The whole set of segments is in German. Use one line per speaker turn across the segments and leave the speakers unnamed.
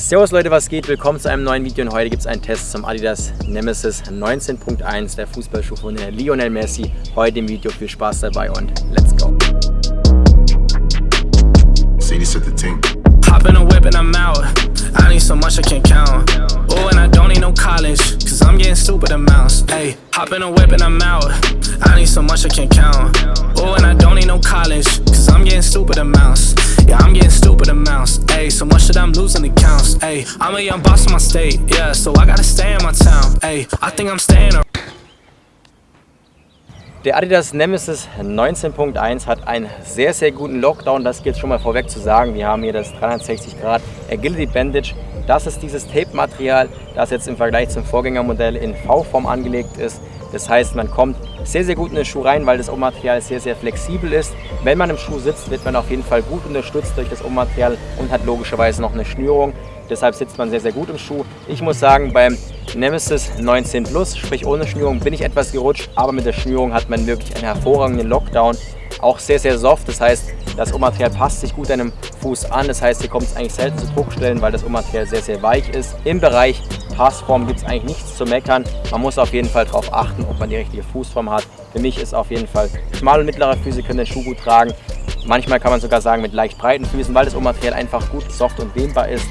Servus Leute, was geht? Willkommen zu einem neuen Video und heute gibt es einen Test zum Adidas Nemesis 19.1, der Fußballschuh von Lionel Messi. Heute im Video viel Spaß dabei und let's go! Hop in a whip and I'm out. I need so much I can't count. Oh, and I don't need no college, cause I'm getting stupid amounts. Hey, hop in a whip and I'm out. I need so much I can't count. No college, cause I'm getting stupid amounts. Yeah, I'm getting stupid amounts. Ayy, so much that I'm losing accounts. Ayy, I'm a young boss in my state. Yeah, so I gotta stay in my town. Ayy, I think I'm staying. Der Adidas Nemesis 19.1 hat einen sehr, sehr guten Lockdown. Das gilt schon mal vorweg zu sagen. Wir haben hier das 360 Grad Agility Bandage. Das ist dieses Tape-Material, das jetzt im Vergleich zum Vorgängermodell in V-Form angelegt ist. Das heißt, man kommt sehr, sehr gut in den Schuh rein, weil das Obermaterial sehr, sehr flexibel ist. Wenn man im Schuh sitzt, wird man auf jeden Fall gut unterstützt durch das Obermaterial und hat logischerweise noch eine Schnürung. Deshalb sitzt man sehr, sehr gut im Schuh. Ich muss sagen, beim Nemesis 19 Plus, sprich ohne Schnürung, bin ich etwas gerutscht, aber mit der Schnürung hat man wirklich einen hervorragenden Lockdown. Auch sehr, sehr soft, das heißt, das Obermaterial passt sich gut einem Fuß an. Das heißt, hier kommt es eigentlich selten zu Druckstellen, weil das Obermaterial sehr, sehr weich ist. Im Bereich Passform gibt es eigentlich nichts zu meckern. Man muss auf jeden Fall darauf achten, ob man die richtige Fußform hat. Für mich ist auf jeden Fall schmale und mittlere Füße können den Schuh gut tragen. Manchmal kann man sogar sagen mit leicht breiten Füßen, weil das Obermaterial einfach gut soft und dehnbar ist.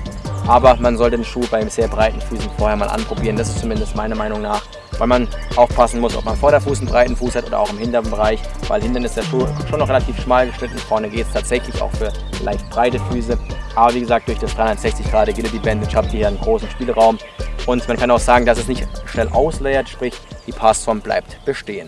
Aber man sollte den Schuh bei sehr breiten Füßen vorher mal anprobieren. Das ist zumindest meiner Meinung nach weil man aufpassen muss, ob man vor der Fuß einen breiten Fuß hat oder auch im hinteren Bereich, weil hinten ist der Schuh schon noch relativ schmal geschnitten, vorne geht es tatsächlich auch für leicht breite Füße. Aber wie gesagt, durch das 360 Grad Agility Bandage habt ihr hier einen großen Spielraum und man kann auch sagen, dass es nicht schnell ausleiert, sprich die Passform bleibt bestehen.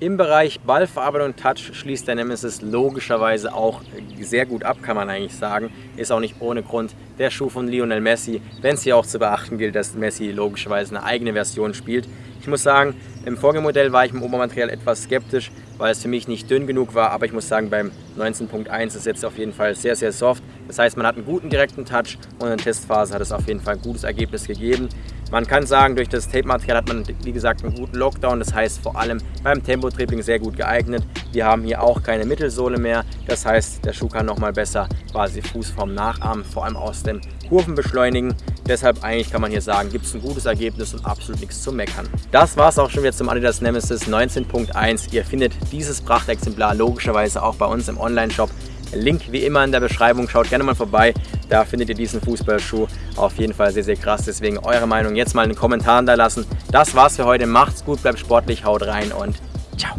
Im Bereich Ballverarbeitung und Touch schließt der Nemesis logischerweise auch sehr gut ab, kann man eigentlich sagen. Ist auch nicht ohne Grund der Schuh von Lionel Messi, wenn es hier auch zu beachten gilt, dass Messi logischerweise eine eigene Version spielt. Ich muss sagen, im Vorgängermodell war ich im Obermaterial etwas skeptisch, weil es für mich nicht dünn genug war, aber ich muss sagen, beim 19.1 ist es jetzt auf jeden Fall sehr, sehr soft. Das heißt, man hat einen guten direkten Touch und in der Testphase hat es auf jeden Fall ein gutes Ergebnis gegeben. Man kann sagen, durch das Tape-Material hat man, wie gesagt, einen guten Lockdown. Das heißt, vor allem beim Tempo-Tripling sehr gut geeignet. Wir haben hier auch keine Mittelsohle mehr. Das heißt, der Schuh kann nochmal besser quasi Fußform nachahmen, vor allem aus dem Kurven beschleunigen. Deshalb eigentlich kann man hier sagen, gibt es ein gutes Ergebnis und absolut nichts zu meckern. Das war es auch schon wieder zum Adidas Nemesis 19.1. Ihr findet dieses Prachtexemplar logischerweise auch bei uns im Online-Shop. Link wie immer in der Beschreibung. Schaut gerne mal vorbei. Da findet ihr diesen Fußballschuh auf jeden Fall sehr, sehr krass. Deswegen eure Meinung jetzt mal in den Kommentaren da lassen. Das war's für heute. Macht's gut, bleibt sportlich, haut rein und ciao.